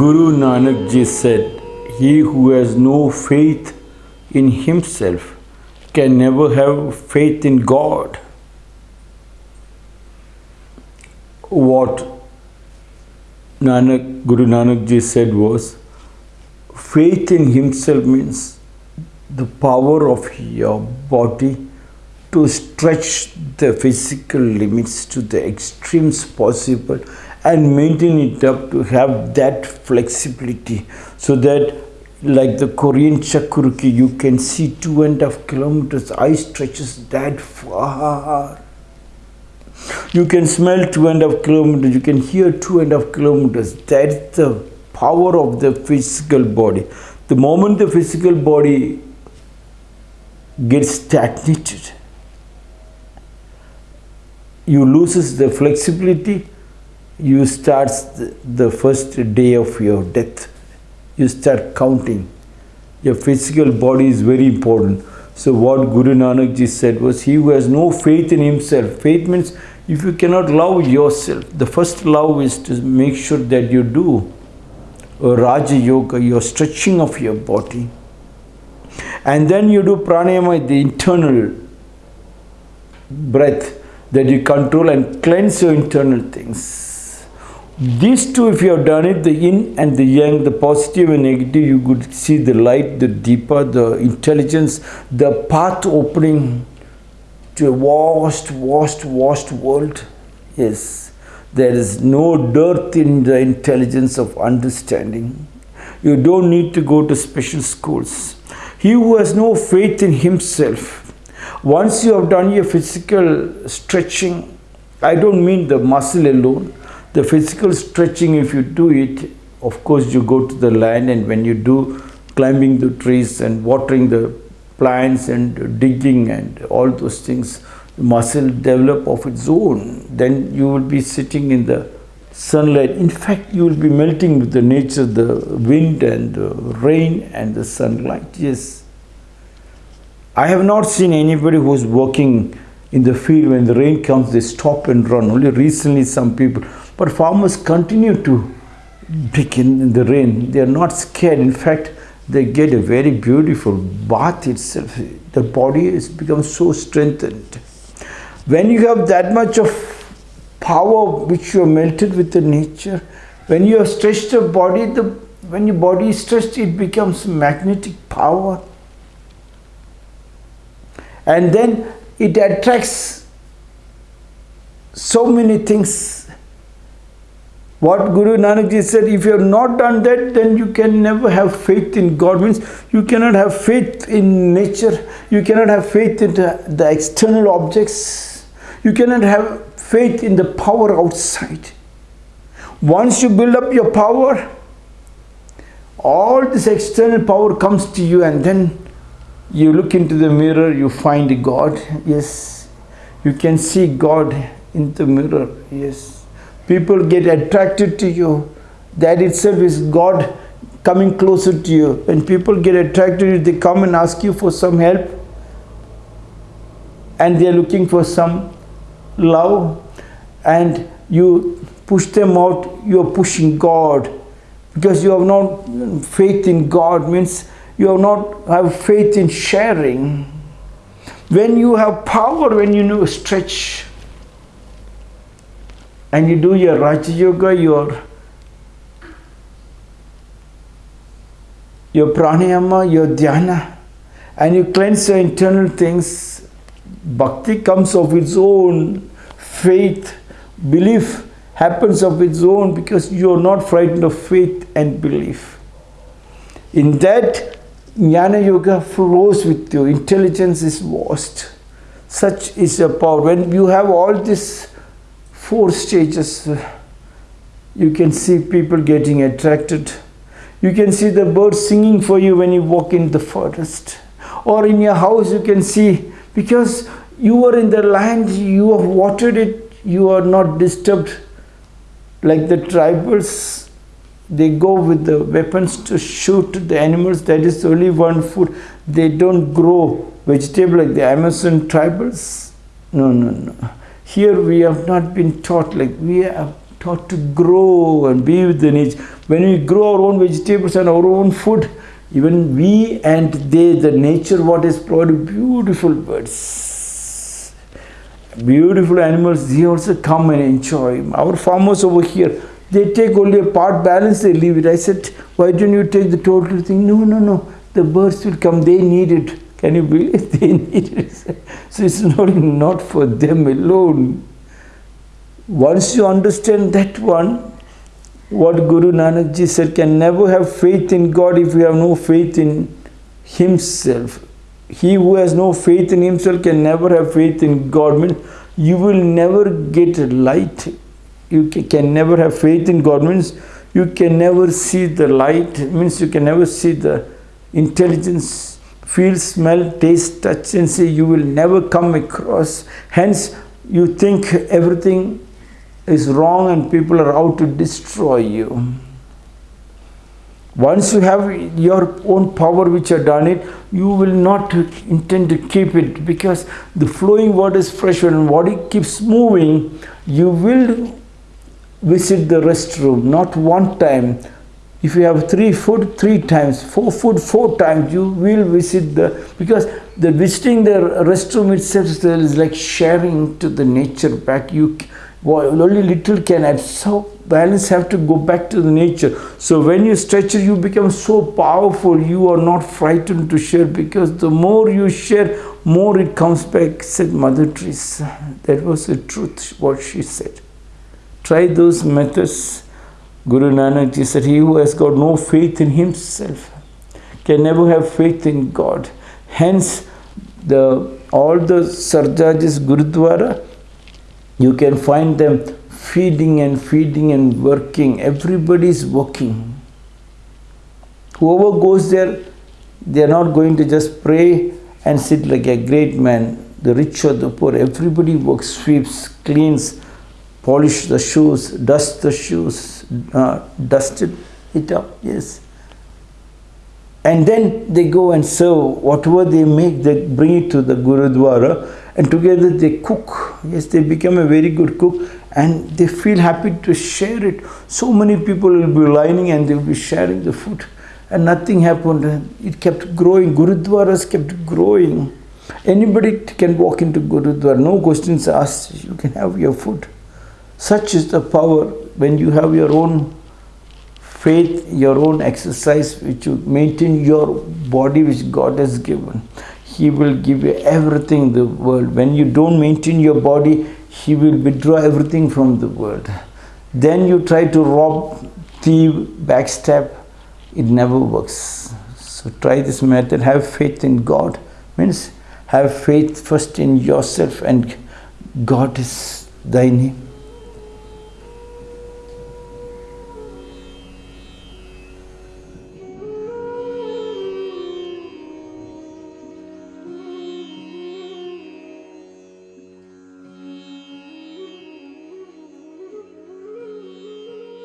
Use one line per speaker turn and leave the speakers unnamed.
Guru Nanak ji said, He who has no faith in himself can never have faith in God. What Nanak, Guru Nanak ji said was, faith in himself means the power of your body to stretch the physical limits to the extremes possible and maintain it up to have that flexibility so that like the Korean Chakurki you can see two and a half kilometers eye stretches that far. You can smell two and a half kilometers you can hear two and a half kilometers. That's the power of the physical body. The moment the physical body gets stagnated you loses the flexibility you start the first day of your death. You start counting. Your physical body is very important. So what guru nanak ji said was he who has no faith in himself faith means if you cannot love yourself the first love is to make sure that you do raja yoga your stretching of your body. And then you do pranayama the internal breath that you control and cleanse your internal things. These two, if you have done it, the yin and the yang, the positive and negative, you could see the light, the deeper, the intelligence, the path opening to a vast, vast, vast world. Yes, there is no dearth in the intelligence of understanding. You don't need to go to special schools. He who has no faith in himself once you have done your physical stretching, I don't mean the muscle alone, the physical stretching if you do it, of course you go to the land and when you do climbing the trees and watering the plants and digging and all those things, muscle develop of its own. Then you will be sitting in the sunlight. In fact, you will be melting with the nature, the wind and the rain and the sunlight. Yes, I have not seen anybody who is working in the field when the rain comes, they stop and run. Only recently some people. But farmers continue to dig in the rain. They are not scared. In fact, they get a very beautiful bath itself. The body has become so strengthened. When you have that much of power which you are melted with the nature, when you have stretched your body, the, when your body is stretched, it becomes magnetic power and then it attracts so many things. What Guru Nanak Ji said, if you have not done that, then you can never have faith in God. Means you cannot have faith in nature. You cannot have faith in the, the external objects. You cannot have faith in the power outside. Once you build up your power, all this external power comes to you and then you look into the mirror you find god yes you can see god in the mirror yes people get attracted to you. That itself is god coming closer to you. When people get attracted to you they come and ask you for some help and they are looking for some love and you push them out. You are pushing god. Because you have not faith in god means you have not have faith in sharing. When you have power, when you know stretch, and you do your Raja Yoga, your your pranayama, your dhyana, and you cleanse your internal things, bhakti comes of its own, faith, belief happens of its own because you are not frightened of faith and belief. In that Jnana Yoga flows with you. Intelligence is vast. Such is your power. When you have all these four stages, uh, you can see people getting attracted. You can see the birds singing for you when you walk in the forest. Or in your house you can see, because you are in the land, you have watered it, you are not disturbed like the tribals they go with the weapons to shoot the animals that is only one food they don't grow vegetable like the amazon tribals no no no here we have not been taught like we have taught to grow and be with the nature. When we grow our own vegetables and our own food, even we and they, the nature, what is provided, beautiful birds, beautiful animals, they also come and enjoy. Our farmers over here, they take only a part balance, they leave it. I said, why don't you take the total thing? No, no, no, the birds will come, they need it. Can you believe they need it? So it's not, not for them alone. Once you understand that one, what Guru Nanak Ji said, can never have faith in God if you have no faith in himself. He who has no faith in himself can never have faith in God. Means you will never get light. You can never have faith in God. Means you can never see the light. Means you can never see the intelligence, feel, smell, taste, touch and see. You will never come across. Hence, you think everything is wrong and people are out to destroy you. Once you have your own power which you done it, you will not intend to keep it because the flowing water is fresh and body keeps moving, you will visit the restroom, not one time. If you have three food, three times, four food, four times, you will visit the, because the visiting the restroom itself is like sharing to the nature back. You only little can. So balance have to go back to the nature. So when you stretch it, you become so powerful. You are not frightened to share because the more you share, more it comes back, said Mother Teresa. That was the truth, what she said. Try those methods. Guru Nanak Ji said, he who has got no faith in himself can never have faith in God. Hence, the all the Sardarjis Gurudwara, you can find them feeding and feeding and working. Everybody is working. Whoever goes there, they are not going to just pray and sit like a great man, the rich or the poor. Everybody works, sweeps, cleans, polish the shoes, dust the shoes, uh, dust it, it up, yes. And then they go and serve whatever they make, they bring it to the Gurudwara and together they cook. Yes, they become a very good cook and they feel happy to share it. So many people will be lining and they will be sharing the food and nothing happened. It kept growing. Gurudwaras kept growing. Anybody can walk into Gurudwara, no questions asked. You can have your food. Such is the power when you have your own faith, your own exercise, which you maintain your body which God has given. He will give you everything in the world. When you don't maintain your body, He will withdraw everything from the world. Then you try to rob, thief, backstab. It never works. So try this method. Have faith in God. Means have faith first in yourself and God is thy name.